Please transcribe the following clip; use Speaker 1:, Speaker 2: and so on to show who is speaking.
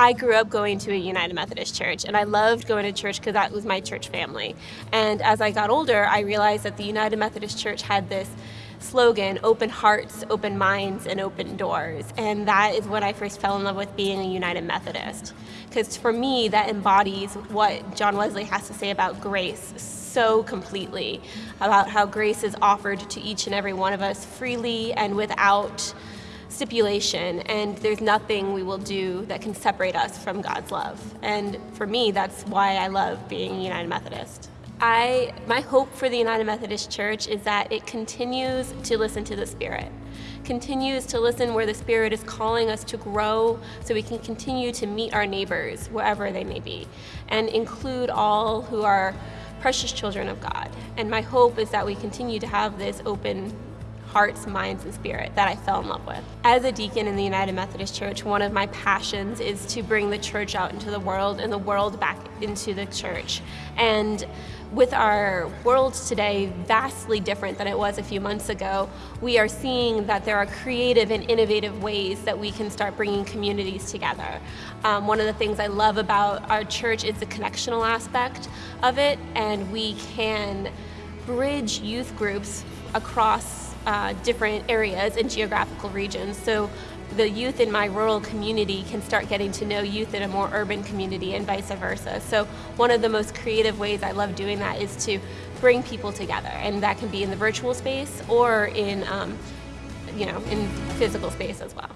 Speaker 1: I grew up going to a United Methodist church and I loved going to church because that was my church family. And as I got older, I realized that the United Methodist Church had this slogan, open hearts, open minds, and open doors. And that is when I first fell in love with being a United Methodist. Because for me, that embodies what John Wesley has to say about grace so completely, about how grace is offered to each and every one of us freely and without stipulation and there's nothing we will do that can separate us from God's love. And for me, that's why I love being a United Methodist. I, my hope for the United Methodist Church is that it continues to listen to the Spirit, continues to listen where the Spirit is calling us to grow so we can continue to meet our neighbors wherever they may be and include all who are precious children of God. And my hope is that we continue to have this open hearts, minds, and spirit that I fell in love with. As a deacon in the United Methodist Church, one of my passions is to bring the church out into the world and the world back into the church. And with our world today vastly different than it was a few months ago, we are seeing that there are creative and innovative ways that we can start bringing communities together. Um, one of the things I love about our church is the connectional aspect of it, and we can bridge youth groups across uh, different areas and geographical regions. So the youth in my rural community can start getting to know youth in a more urban community and vice versa. So one of the most creative ways I love doing that is to bring people together and that can be in the virtual space or in, um, you know, in physical space as well.